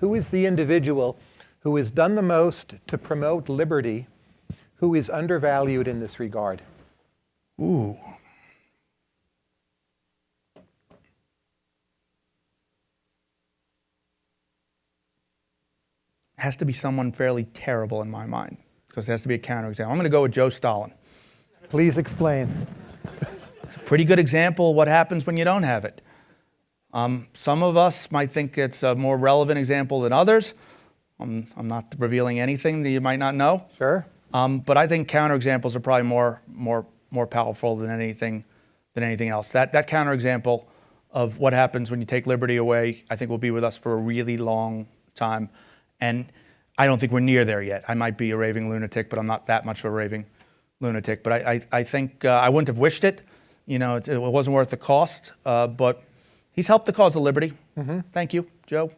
Who is the individual who has done the most to promote liberty, who is undervalued in this regard? Ooh. Has to be someone fairly terrible in my mind, because it has to be a counterexample. I'm going to go with Joe Stalin. Please explain. It's a pretty good example of what happens when you don't have it. Um, some of us might think it's a more relevant example than others. I'm, I'm not revealing anything that you might not know. Sure. Um, but I think counterexamples are probably more, more, more powerful than anything, than anything else. That, that counterexample of what happens when you take liberty away, I think will be with us for a really long time. And I don't think we're near there yet. I might be a raving lunatic, but I'm not that much of a raving lunatic. But I, I, I think uh, I wouldn't have wished it. You know, it, it wasn't worth the cost. Uh, but he's helped the cause of liberty. Mm-hmm. Thank you, Joe.